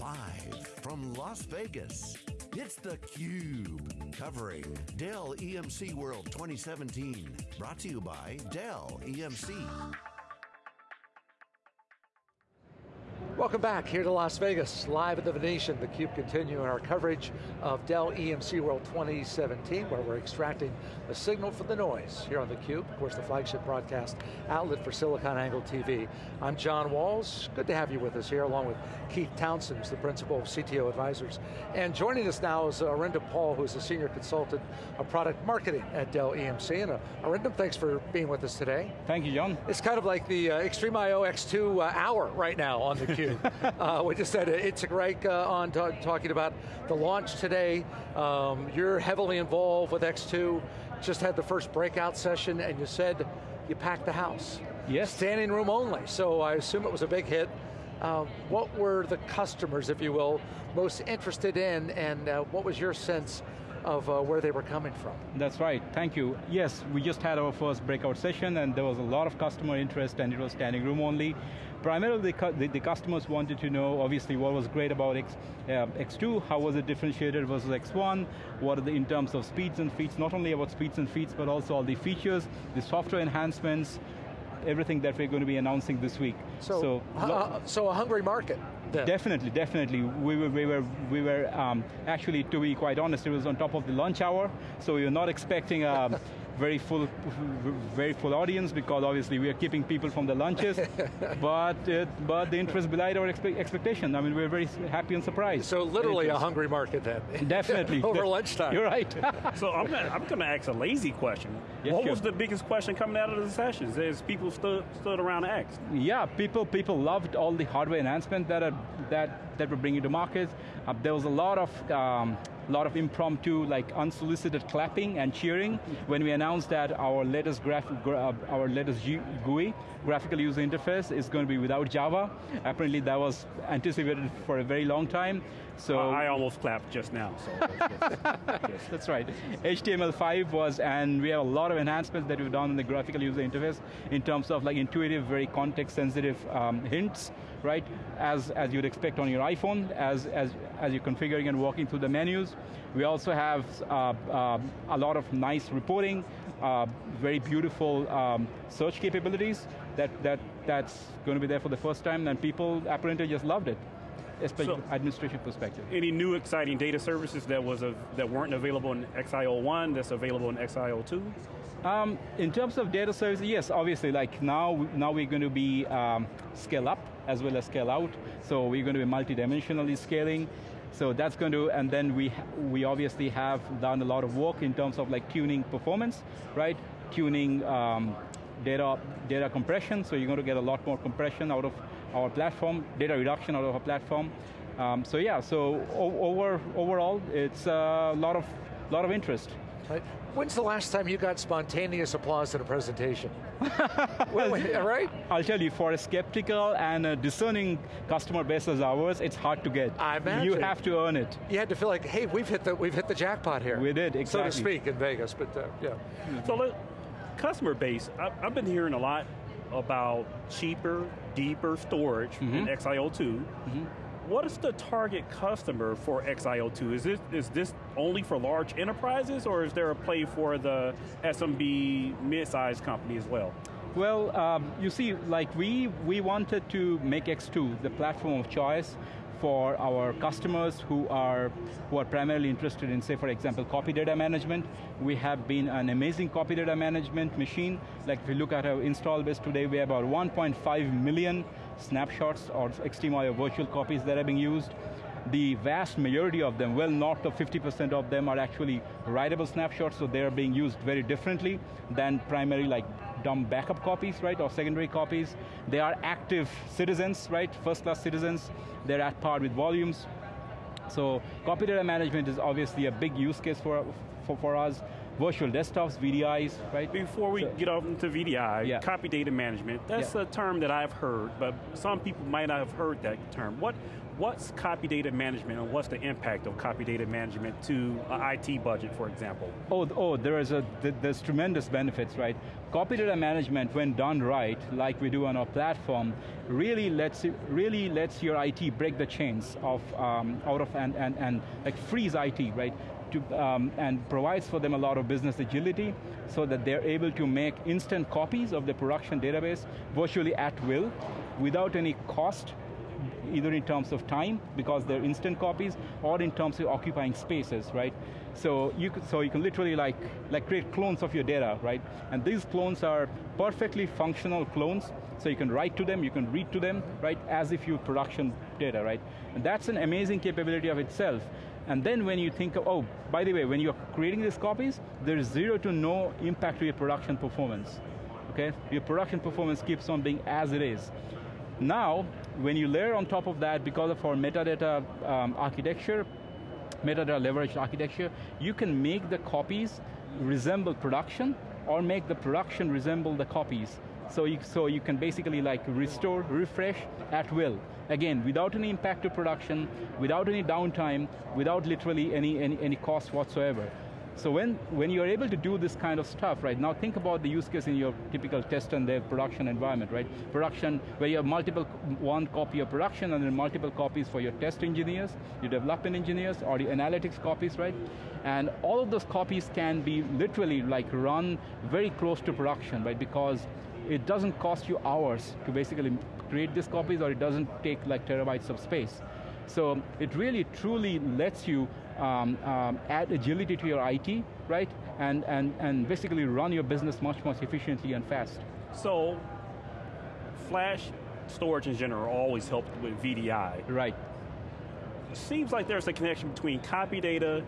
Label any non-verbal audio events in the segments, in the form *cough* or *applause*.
Live from Las Vegas, it's theCUBE, covering Dell EMC World 2017. Brought to you by Dell EMC. Welcome back here to Las Vegas, live at the Venetian. theCUBE continuing our coverage of Dell EMC World 2017, where we're extracting the signal from the noise here on theCUBE, of course the flagship broadcast outlet for SiliconANGLE TV. I'm John Walls, good to have you with us here, along with Keith Townsend, the principal of CTO Advisors. And joining us now is Arinder Paul, who's a senior consultant of product marketing at Dell EMC. And uh, thanks for being with us today. Thank you, John. It's kind of like the uh, XtremIO X2 uh, hour right now on theCUBE. *laughs* uh, we just had Itzik Reich uh, on talking about the launch today. Um, you're heavily involved with X2, just had the first breakout session and you said you packed the house. Yes. Standing room only, so I assume it was a big hit. Uh, what were the customers, if you will, most interested in and uh, what was your sense of uh, where they were coming from. That's right, thank you. Yes, we just had our first breakout session and there was a lot of customer interest and it was standing room only. Primarily the, the, the customers wanted to know, obviously, what was great about X, uh, X2, how was it differentiated versus X1, what are the, in terms of speeds and feeds, not only about speeds and feeds, but also all the features, the software enhancements, everything that we're going to be announcing this week. So, so, uh, so a hungry market. Then. Definitely, definitely. We were, we were, we were um, actually, to be quite honest, it was on top of the lunch hour, so we were not expecting um, very full, very full audience because obviously we are keeping people from the lunches, *laughs* but uh, but the interest belied our expe expectation. I mean, we're very happy and surprised. So literally a hungry market then. *laughs* Definitely. *laughs* Over lunchtime. You're right. so I'm gonna, I'm going to ask a lazy question. Yes, what sure. was the biggest question coming out of the sessions as people stood, stood around and asked? Yeah, people, people loved all the hardware enhancements that, are, that, that we're bringing to market. Uh, there was a lot of um, lot of impromptu, like unsolicited clapping and cheering when we announced that our latest, graph, gra our latest GUI, graphical user interface, is going to be without Java. Apparently that was anticipated for a very long time. So uh, I almost clapped just now. So *laughs* That's right. HTML5 was, and we have a lot of enhancements that we've done in the graphical user interface in terms of like intuitive, very context-sensitive um, hints, right? As as you'd expect on your iPhone, as as as you're configuring and walking through the menus. We also have uh, uh, a lot of nice reporting, uh, very beautiful um, search capabilities that that that's going to be there for the first time, and people apparently just loved it especially so, administration perspective. Any new exciting data services that was a, that weren't available in XIO1 that's available in XIO2? Um, in terms of data services, yes, obviously, like now, now we're going to be um, scale up as well as scale out. So we're going to be multidimensionally scaling. So that's going to, and then we, we obviously have done a lot of work in terms of like tuning performance, right? Tuning um, data, data compression, so you're going to get a lot more compression out of our platform, data reduction out of our platform. Um, so yeah, so over, overall, it's a lot of, lot of interest. Right. When's the last time you got spontaneous applause at a presentation? *laughs* well, right? I'll tell you, for a skeptical and a discerning customer base as ours, it's hard to get. I imagine. You have to earn it. You had to feel like, hey, we've hit the, we've hit the jackpot here. We did, exactly. So to speak, in Vegas, but uh, yeah. So look, customer base, I've been hearing a lot about cheaper, deeper storage mm -hmm. in XIO2. Mm -hmm. What is the target customer for XIO2? Is this, is this only for large enterprises or is there a play for the SMB mid-sized company as well? Well, um, you see, like we, we wanted to make X2 the platform of choice for our customers who are, who are primarily interested in, say, for example, copy data management. We have been an amazing copy data management machine. Like if you look at our install base today, we have about 1.5 million snapshots or XtremIO virtual copies that are being used. The vast majority of them, well north of 50% of them are actually writable snapshots, so they're being used very differently than primary like dumb backup copies, right, or secondary copies. They are active citizens, right, first class citizens. They're at par with volumes. So copy data management is obviously a big use case for, for, for us virtual desktops, VDIs, right? Before we so, get off into VDI, yeah. copy data management, that's yeah. a term that I've heard, but some people might not have heard that term. What What's copy data management and what's the impact of copy data management to an IT budget, for example? Oh, oh there is a, there's tremendous benefits, right? copy data management, when done right, like we do on our platform, really lets really lets your IT break the chains of um, out of and and and like freeze IT, right? To, um, and provides for them a lot of business agility so that they're able to make instant copies of the production database virtually at will without any cost either in terms of time, because they're instant copies, or in terms of occupying spaces, right? So you, could, so you can literally like, like create clones of your data, right? And these clones are perfectly functional clones, so you can write to them, you can read to them, right, as if you production data, right? And that's an amazing capability of itself. And then when you think of, oh, by the way, when you're creating these copies, there's zero to no impact to your production performance. Okay, your production performance keeps on being as it is. Now, when you layer on top of that, because of our metadata um, architecture, metadata leveraged architecture, you can make the copies resemble production or make the production resemble the copies. So you, so you can basically like restore, refresh at will. Again, without any impact to production, without any downtime, without literally any, any, any cost whatsoever. So when, when you're able to do this kind of stuff, right, now think about the use case in your typical test and dev production environment, right? Production, where you have multiple, one copy of production and then multiple copies for your test engineers, your development engineers, or the analytics copies, right? And all of those copies can be literally like run very close to production, right? Because it doesn't cost you hours to basically create these copies or it doesn't take like terabytes of space. So it really truly lets you um, um, add agility to your IT, right? And, and, and basically run your business much more efficiently and fast. So, flash storage in general always helped with VDI. Right. Seems like there's a connection between copy data,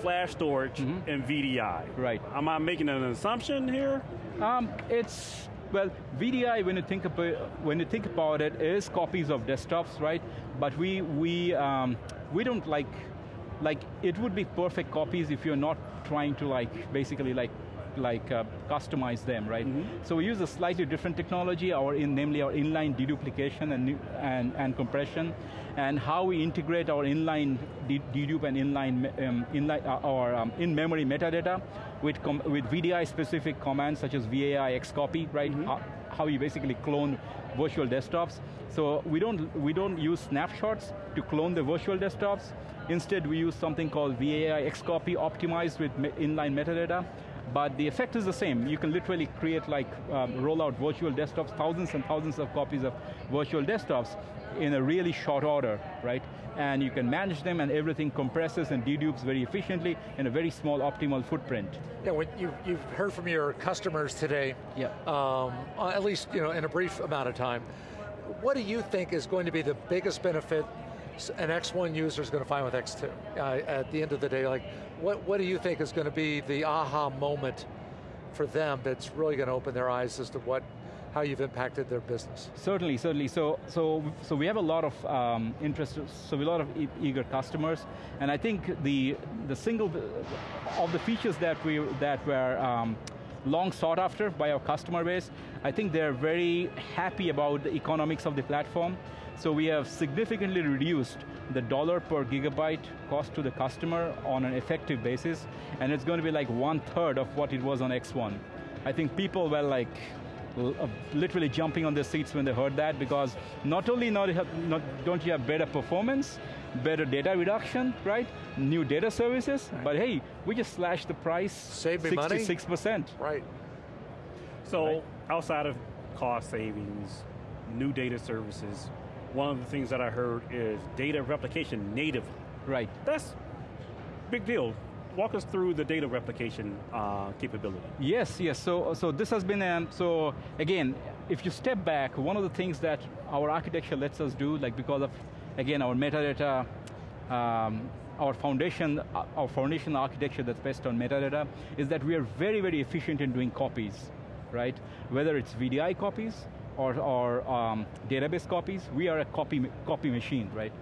flash storage, mm -hmm. and VDI. Right. Am I making an assumption here? Um, it's, well, VDI, when you think about when you think about it, is copies of desktops, right? But we we um, we don't like like it would be perfect copies if you're not trying to like basically like like uh, customize them, right? Mm -hmm. So we use a slightly different technology, our in, namely our inline deduplication and, and, and compression, and how we integrate our inline dedupe and inline, um, inline uh, our um, in-memory metadata with, with VDI-specific commands such as VAAI xcopy, right? Mm -hmm. how, how you basically clone virtual desktops. So we don't, we don't use snapshots to clone the virtual desktops. Instead, we use something called VAAI xcopy optimized with inline metadata but the effect is the same. You can literally create like, um, roll out virtual desktops, thousands and thousands of copies of virtual desktops in a really short order, right? And you can manage them and everything compresses and dedupes very efficiently in a very small optimal footprint. Yeah, when you, you've heard from your customers today, yeah. Um, at least you know, in a brief amount of time, what do you think is going to be the biggest benefit an X1 user is going to find with X2? Uh, at the end of the day, like, what, what do you think is going to be the aha moment for them that's really going to open their eyes as to what how you've impacted their business. Certainly, certainly. So, so, so we have a lot of um, interest, so we have a lot of e eager customers, and I think the the single of the features that we that were um, long sought after by our customer base, I think they're very happy about the economics of the platform. So we have significantly reduced the dollar per gigabyte cost to the customer on an effective basis, and it's going to be like one third of what it was on X1. I think people were like, uh, literally jumping on their seats when they heard that because not only not, not, don't you have better performance, better data reduction, right? New data services, right. but hey, we just slashed the price Save 66%. Right. So right. outside of cost savings, new data services, one of the things that I heard is data replication natively. Right. That's big deal. Walk us through the data replication uh, capability. Yes, yes, so, so this has been, um, so again, if you step back, one of the things that our architecture lets us do, like because of, again, our metadata, um, our foundation, our foundation architecture that's based on metadata, is that we are very, very efficient in doing copies, right? Whether it's VDI copies, or, or um, database copies, we are a copy, copy machine, right?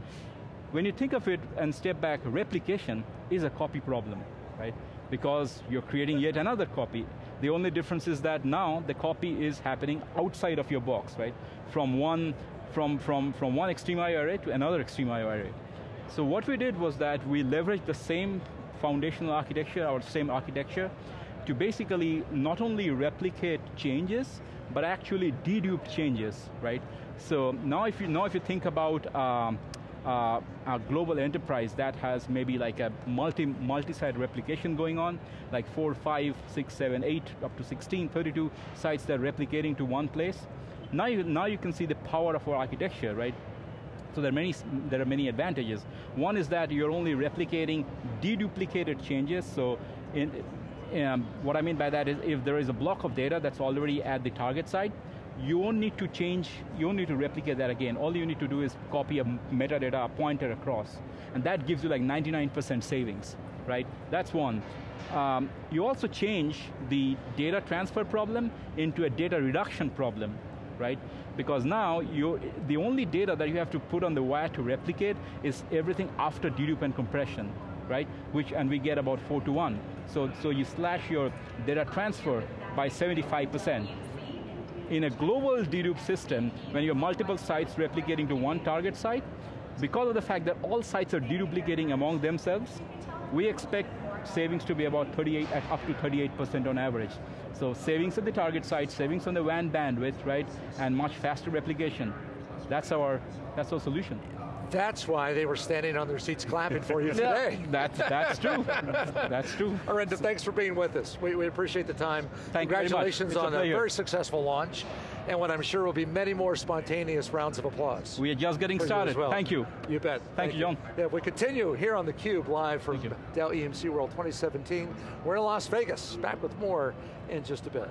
When you think of it and step back, replication is a copy problem, right? Because you're creating yet another copy. The only difference is that now the copy is happening outside of your box, right? From one, from, from, from one XtremIO array to another XtremIO array. So what we did was that we leveraged the same foundational architecture, our same architecture, to basically not only replicate changes, but actually dedupe changes, right? So now if you, now if you think about um, uh, a global enterprise that has maybe like a multi, multi-site replication going on, like four, five, six, seven, eight, up to 16, 32 sites that are replicating to one place. Now you, now you can see the power of our architecture, right? So there are many, there are many advantages. One is that you're only replicating deduplicated changes, so in, um, what I mean by that is if there is a block of data that's already at the target site, you won't need to change, you won't need to replicate that again. All you need to do is copy a metadata, a pointer across. And that gives you like 99% savings, right? That's one. Um, you also change the data transfer problem into a data reduction problem, right? Because now, you, the only data that you have to put on the wire to replicate is everything after dedupe and compression, right? Which, and we get about four to one. So, so you slash your data transfer by 75% in a global dedupe system, when you have multiple sites replicating to one target site, because of the fact that all sites are deduplicating among themselves, we expect savings to be about 38, up to 38% on average. So savings at the target site, savings on the WAN bandwidth, right, and much faster replication. That's our, that's our solution. That's why they were standing on their seats clapping for you *laughs* today. That's, that's true. that's true. *laughs* Arinder, thanks for being with us. We, we appreciate the time. Thank Congratulations on a, a, very successful launch, and what I'm sure will be many more spontaneous rounds of applause. We are just getting started. Well. Thank you. You bet. Thank, Thank you, John. Yeah, we continue here on theCUBE, live from Dell EMC World 2017. We're in Las Vegas, back with more in just a bit.